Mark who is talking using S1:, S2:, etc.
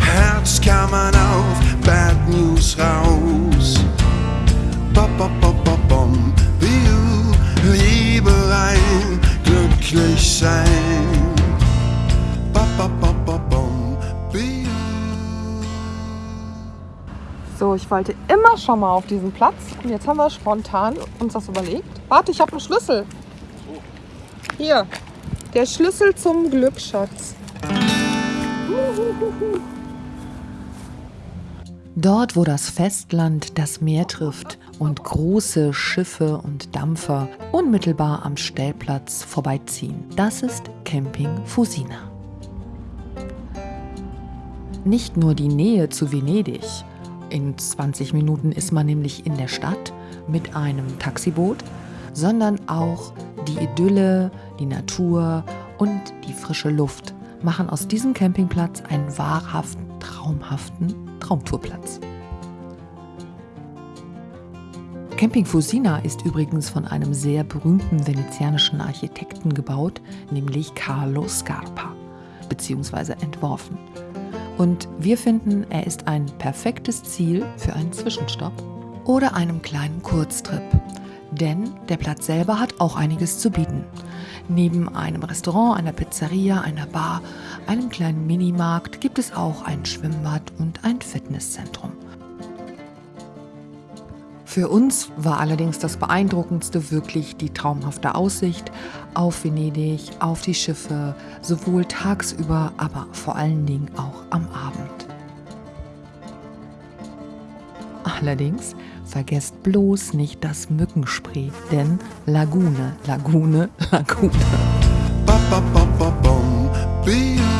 S1: Herzkammern auf, Bad News raus. Liebe rein, glücklich sein.
S2: So, ich wollte immer schon mal auf diesen Platz und jetzt haben wir spontan uns das überlegt. Warte, ich habe einen Schlüssel. Hier, der Schlüssel zum Glücksschatz.
S3: Dort, wo das Festland das Meer trifft und große Schiffe und Dampfer unmittelbar am Stellplatz vorbeiziehen, das ist Camping Fusina. Nicht nur die Nähe zu Venedig, in 20 Minuten ist man nämlich in der Stadt mit einem Taxiboot, sondern auch die Idylle, die Natur und die frische Luft machen aus diesem Campingplatz einen wahrhaft traumhaften Traumtourplatz. Camping Fusina ist übrigens von einem sehr berühmten venezianischen Architekten gebaut, nämlich Carlo Scarpa, beziehungsweise entworfen. Und wir finden, er ist ein perfektes Ziel für einen Zwischenstopp oder einem kleinen Kurztrip. Denn der Platz selber hat auch einiges zu bieten. Neben einem Restaurant, einer Pizzeria, einer Bar, einem kleinen Minimarkt gibt es auch ein Schwimmbad und ein Fitnesszentrum. Für uns war allerdings das Beeindruckendste wirklich die traumhafte Aussicht auf Venedig, auf die Schiffe, sowohl tagsüber, aber vor allen Dingen auch am Abend. Allerdings vergesst bloß nicht das Mückenspray, denn Lagune, Lagune, Lagune.
S1: Ba-ba-ba-ba-bom, Biu.